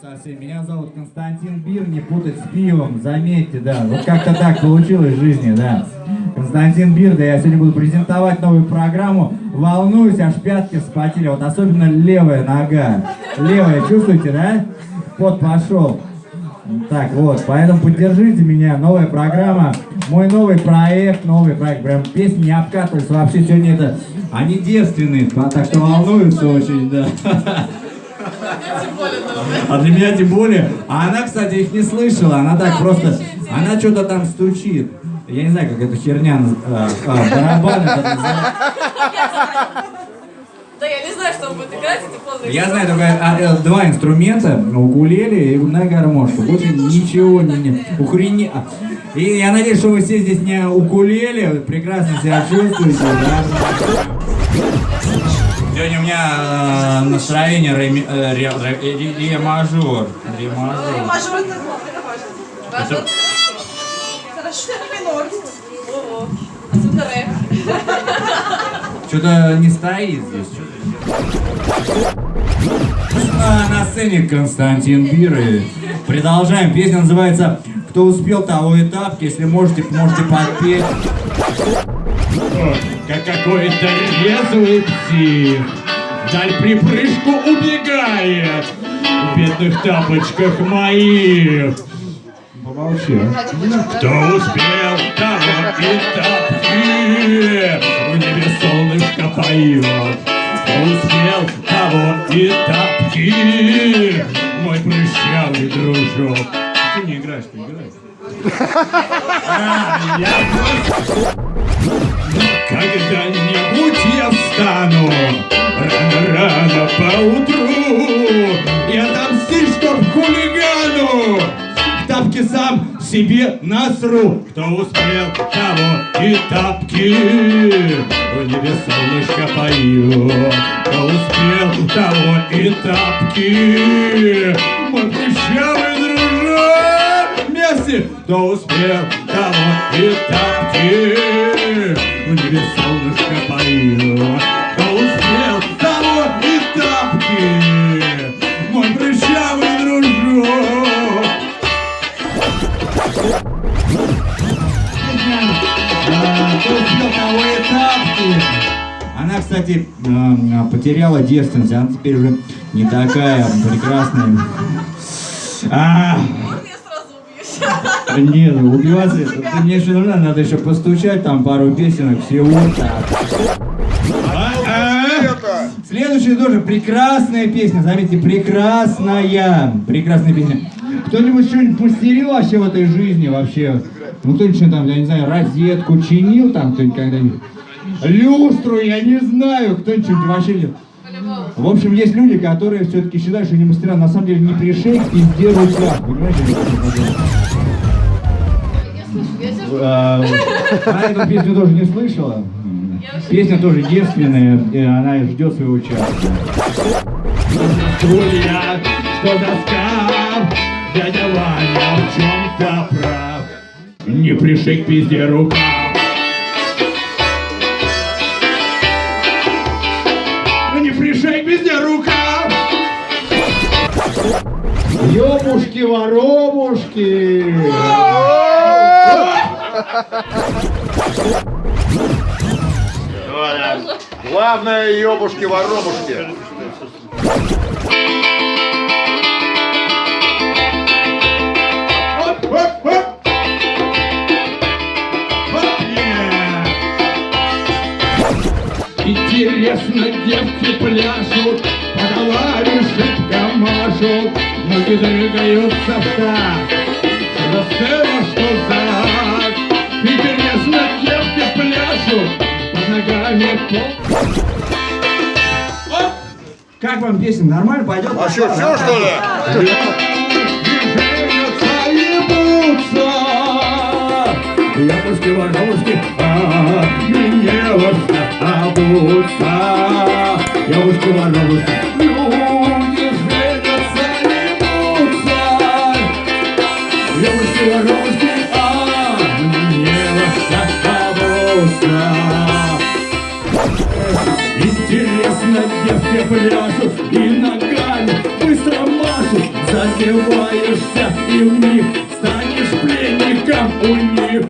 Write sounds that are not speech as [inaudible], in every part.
совсем. Меня зовут Константин Бир, не путать с пивом, заметьте, да. Вот как-то так получилось в жизни, да. Константин Бир, да, я сегодня буду презентовать новую программу. Волнуюсь, аж пятки вспотели, вот особенно левая нога. Левая, чувствуете, да? Пот пошел. Так, вот, поэтому поддержите меня, новая программа, мой новый проект, новый проект, прям песни не обкатываются, вообще сегодня это, они девственные, так что волнуются очень, да. [laughs] А для меня тем более. А она, кстати, их не слышала. Она так просто... Она что-то там стучит. Я не знаю, как эта херня... А, [laughs] а, барабан Да я не знаю, что он будет играть, это поздно. Я знаю только а, э, два инструмента, укулеле и на гармошку. Больше ничего не... не ухрени... А, и я надеюсь, что вы все здесь не укулеле, прекрасно себя чувствуете, да? Сегодня у меня э, настроение ре, э, ре, ре, ре, ре мажор. Ре мажор. Ре мажор это важно. Это... Хорошо, минор. Особенно ре. [laughs] Что-то не стоит здесь. А, на сцене Константин Биры. Продолжаем. Песня называется «Кто успел, того и тапки». Если можете, можете подпеть как какой-то резвый псих. Даль припрыжку убегает в бедных тапочках моих. Помолчи. Кто успел, того и тапки в небе солнышко поет. Кто успел, того и тапки, мой прыщавый дружок. Ты не играешь, ты играешь. Когда-нибудь я встану. Рано-рано поутру. И отомстить, чтоб хулигану. Тапки сам себе насру. Кто успел, того и тапки. В небе солнышко поет. Кто успел, того и тапки. Мой прыщавый дружок Вместе, кто успел, того и тапки в небе солнышко поет, Кто успел, того и тапки, Мой прыщавый дружок. Кто успел, того и. Она, кстати, э, потеряла девственность, она теперь уже не такая прекрасная. А, нет, убиваться, это мне еще нужно, надо еще постучать, там пару песенок, всего так. Следующая тоже прекрасная песня, заметьте, прекрасная, прекрасная песня. Кто-нибудь что-нибудь мастерил вообще в этой жизни вообще? Ну кто-нибудь что там, я не знаю, розетку чинил там кто-нибудь когда-нибудь? Люстру, я не знаю, кто-нибудь вообще делал. В общем, есть люди, которые все-таки считают, что они мастера, на самом деле не пришей, пизде рука. Понимаете? А, она эту песню тоже не слышала. Песня тоже девственная, она ждет своего часа. Дядя Ваня в чем-то прав. Не пришей к пизде рука. Ёбушки-воробушки! Главное, ёбушки-воробушки. Интересно, девки пляшут, по голове шибко машут, ноги двигаются в такт. Что сцена, что за Интересно, девки пляшут, под ногами пол. Как вам песня? Нормально пойдет? А что, все что ли? Яблочки, воробушки, а, мне восставутся. Яблочки, воробушки, Девки пляшут и ногами быстро машут. Зазеваешься и в них станешь пленником у них.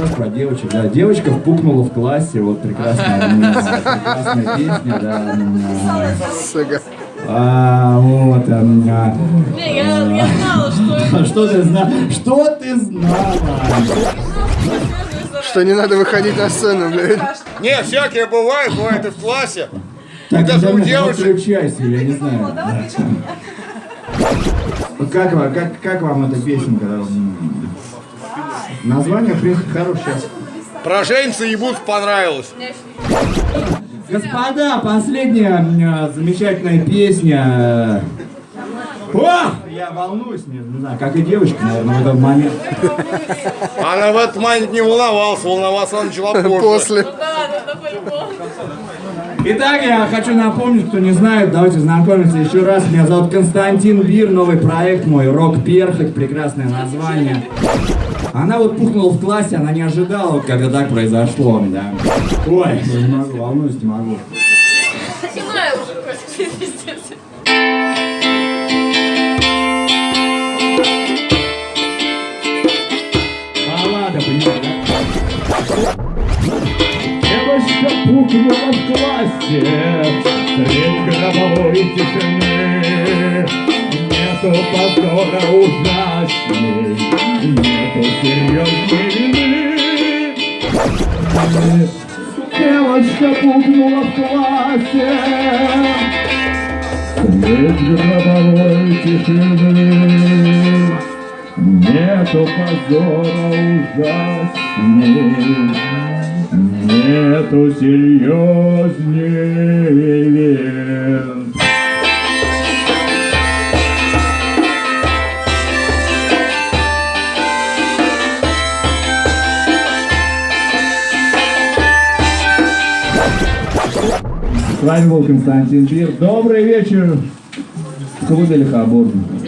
Раз про девочек, да. Девочка пукнула в классе, вот прекрасная, [laughs] прекрасная песня, да. А, вот, м, а, Не, я, я знала, что [laughs] а что ты знала? Что ты знала? Что не надо выходить на сцену, блядь. Не, всякие бывает, бывает и в классе. Так, даже у девушек- Отключайся, я не знаю. Как, вам- как, как вам эта песенка? Название, в принципе, хорошее. Про женщин ебут понравилось. Господа, последняя м, замечательная песня. О! Я волнуюсь, не, не знаю, как и девочка, наверное, в этот момент. Она в этот момент не волновалась, волноваться она начала позже. После. Да, да, да, по-любому. Итак, я хочу напомнить, кто не знает, давайте знакомиться еще раз. Меня зовут Константин Бир, новый проект мой, Рок Перхоть, прекрасное название. Она вот пухнула в классе, она не ожидала, когда так произошло, да. Ой, не могу, волнуюсь, не могу. В классе. Средь гробовой тишины Нету позора ужасней Нету серьезной вины. Девочка пукнула в классе. Средь гробовой тишины Нету позора ужасней Нету серьезнее вен. С вами был Константин Бир. Добрый вечер. Клубе Лихоборный.